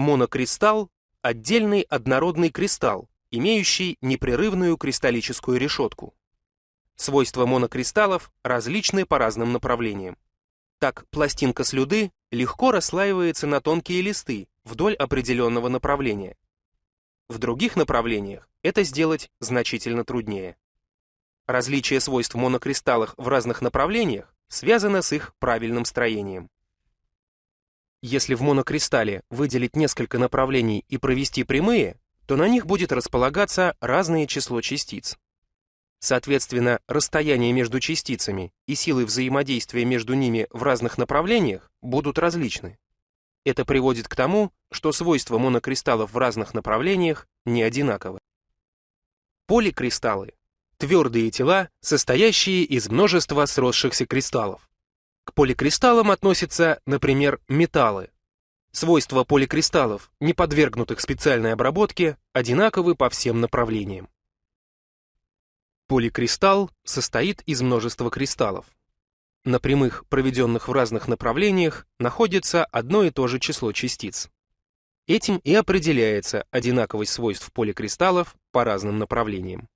Монокристалл – отдельный однородный кристалл, имеющий непрерывную кристаллическую решетку. Свойства монокристаллов различны по разным направлениям. Так, пластинка слюды легко расслаивается на тонкие листы вдоль определенного направления. В других направлениях это сделать значительно труднее. Различие свойств монокристаллов в разных направлениях связано с их правильным строением. Если в монокристалле выделить несколько направлений и провести прямые, то на них будет располагаться разное число частиц. Соответственно, расстояние между частицами и силы взаимодействия между ними в разных направлениях будут различны. Это приводит к тому, что свойства монокристаллов в разных направлениях не одинаковы. Поликристаллы – твердые тела, состоящие из множества сросшихся кристаллов. К поликристаллам относятся, например, металлы. Свойства поликристаллов, не подвергнутых специальной обработке, одинаковы по всем направлениям. Поликристалл состоит из множества кристаллов. На прямых, проведенных в разных направлениях, находится одно и то же число частиц. Этим и определяется одинаковость свойств поликристаллов по разным направлениям.